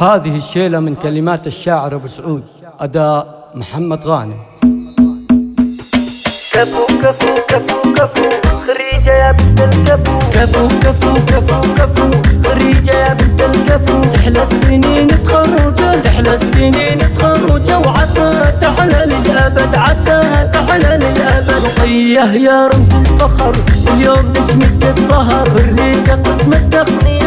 هذه الشيلة من كلمات الشاعر أبو سعود أداء محمد غانم. كفو كفو كفو كفو خريجة يا بنت الكفو. كفو كفو كفو كفو خريجة يا بنت الكفو. تحلى السنين تخرج تحلى السنين تخرج وعسى تحلى للأبد عسى تحلى للأبد. رقية يا رمز الفخر اليوم نجمة الظهر خريجة قسم التقنية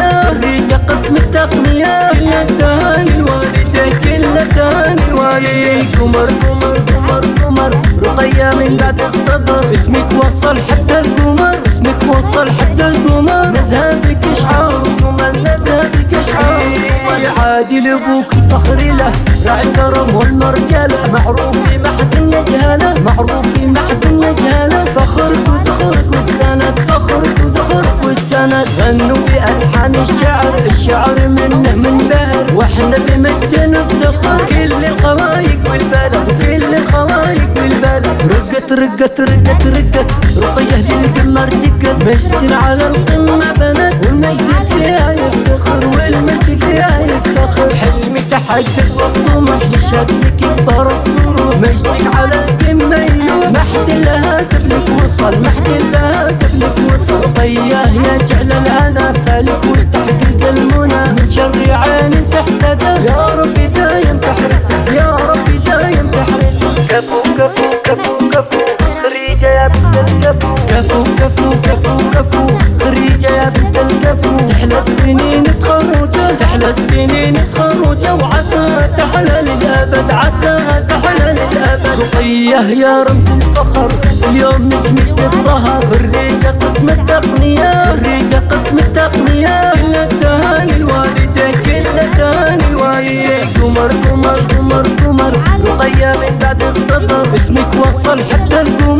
قسم التقنية. كل التهاني الوالدة كل التهاني الوالدة قمر قمر قمر قمر. رقية من بعد الصدر. اسمك وصل حتى القمر. اسمك وصل حتى القمر. نزهتك إشعار وجمل نزهتك إشعار. عادل أبوك الفخر له. رقت رقت رقت رقية للقمر دقت مجد على القمة بنت والمجد فيها يفتخر والمجد فيها يفتخر. حلمي تحقق والطموح لشبك يكبر السرور. مجدك على القمة يلوح. محد لها قبلك وصل محد لها قبلك وصل. طياه يا جعل الهنا فالك وتحقق المنى. من شر عين تحسده. يا ربي دايم تحرسه. يا ربي دايم تحرسه. كفو كفو كفو كفو. خريجة يا بنت الكفو كفو كفو كفو كفو خريجة يا بنت الكفو تحلى السنين تخرج تحلى السنين تخرج وعسى تحلى للأبد عسى تحلى للأبد رقية يا رمز الفخر اليوم نجمة الظهر خريجة قسم التقنية خريجة قسم التقنية كل التهاني الوالدة كل التهاني الوالدة قمر قمر قمر قمر رقية من بعد السطر اسمك وصل حتى القمر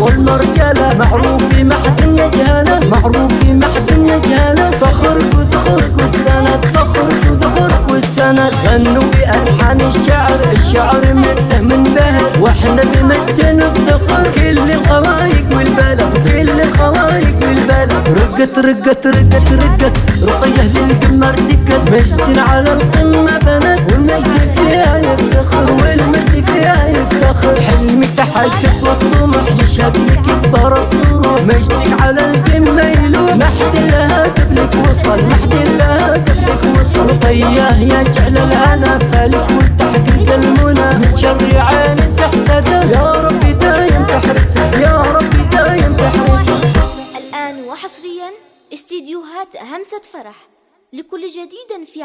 والمرجله معروف في محد يجهله معروف في محد يجهله فخرك وذخرك والسند فخرك وذخرك والسند. غنوا بألحان الشعر الشعر منه من بهر. وإحنا بمجد نفتخر كل الخلايق والبلد كل الخلايق والبلد رقت رقت رقت رقت رقية للقمر دقت. مجد على القمة لشبك يكبر السرور. مجدك على القمة يلوح. محد لها قبلك وصل محد لها قبلك وصل. طياه يا جعل الهنا فالك والتحقيق المنى من شر عين تحسده يا ربي دايم تحرسه يا ربي دايم تحرسه الآن وحصريا استديوهات همسة فرح لكل جديد في